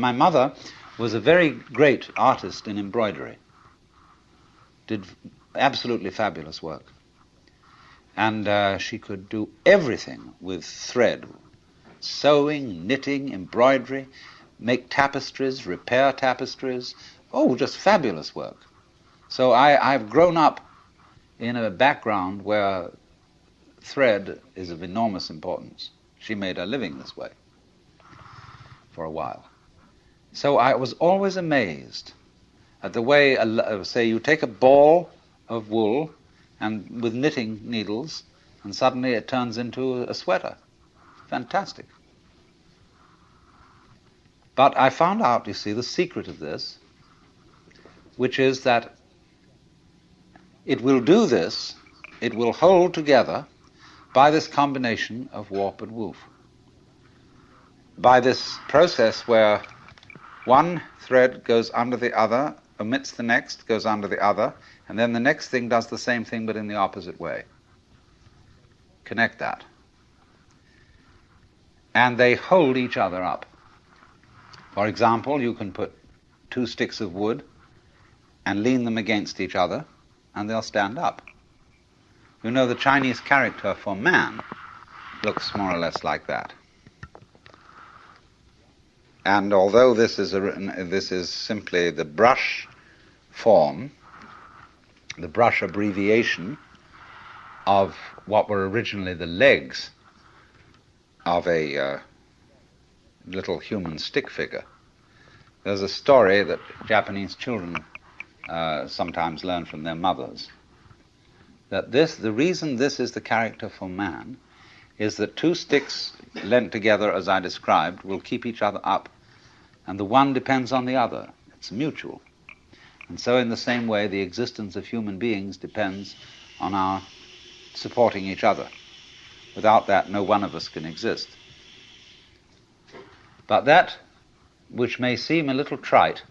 my mother was a very great artist in embroidery, did absolutely fabulous work. And uh, she could do everything with thread sewing, knitting, embroidery, make tapestries, repair tapestries. Oh, just fabulous work. So I, I've grown up in a background where thread is of enormous importance. She made her living this way for a while. So I was always amazed at the way, uh, say, you take a ball of wool and with knitting needles, and suddenly it turns into a sweater. Fantastic. But I found out, you see, the secret of this, which is that it will do this, it will hold together by this combination of warp and woof. By this process where one thread goes under the other, omits the next, goes under the other, and then the next thing does the same thing but in the opposite way. Connect that. And they hold each other up. For example, you can put two sticks of wood and lean them against each other and they'll stand up. You know, the Chinese character for man looks more or less like that. And although this is, a, this is simply the brush form, the brush abbreviation of what were originally the legs of a uh, little human stick figure, there's a story that Japanese children uh, sometimes learn from their mothers. That this, the reason this is the character for man, is that two sticks lent together, as I described, will keep each other up, and the one depends on the other. It's mutual. And so, in the same way, the existence of human beings depends on our supporting each other. Without that, no one of us can exist. But that which may seem a little trite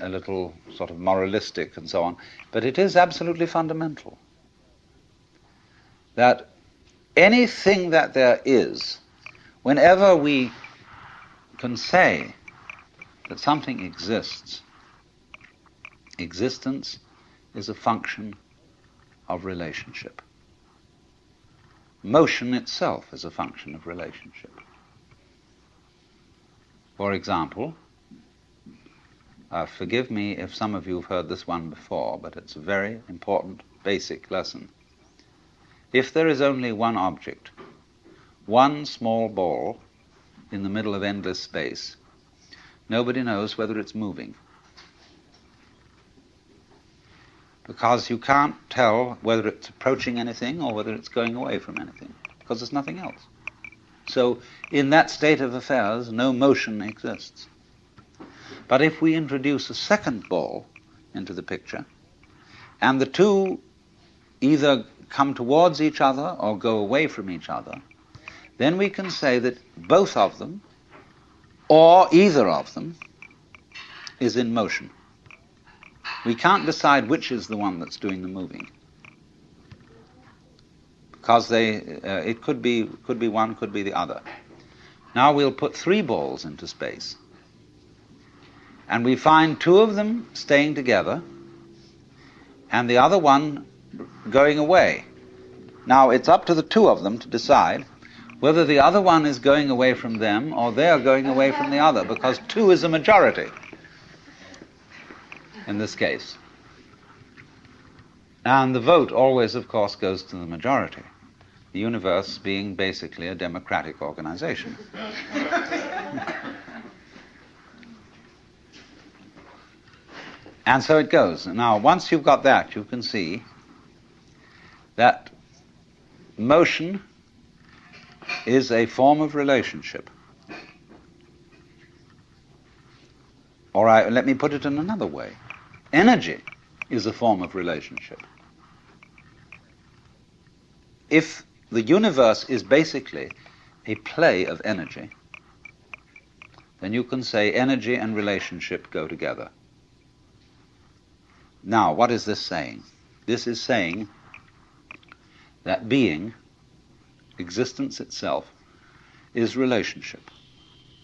a little sort of moralistic and so on, but it is absolutely fundamental. That anything that there is, whenever we can say that something exists, existence is a function of relationship. Motion itself is a function of relationship. For example, uh, forgive me if some of you have heard this one before, but it's a very important basic lesson. If there is only one object, one small ball in the middle of endless space, nobody knows whether it's moving. Because you can't tell whether it's approaching anything or whether it's going away from anything, because there's nothing else. So, in that state of affairs, no motion exists. But if we introduce a second ball into the picture, and the two either come towards each other or go away from each other, then we can say that both of them, or either of them, is in motion. We can't decide which is the one that's doing the moving. Because they, uh, it could be, could be one, could be the other. Now we'll put three balls into space and we find two of them staying together and the other one going away. Now, it's up to the two of them to decide whether the other one is going away from them or they're going away from the other, because two is a majority in this case. And the vote always, of course, goes to the majority, the universe being basically a democratic organization. And so it goes. Now, once you've got that, you can see that motion is a form of relationship. All right, let me put it in another way. Energy is a form of relationship. If the universe is basically a play of energy, then you can say energy and relationship go together. Now, what is this saying? This is saying that being, existence itself, is relationship.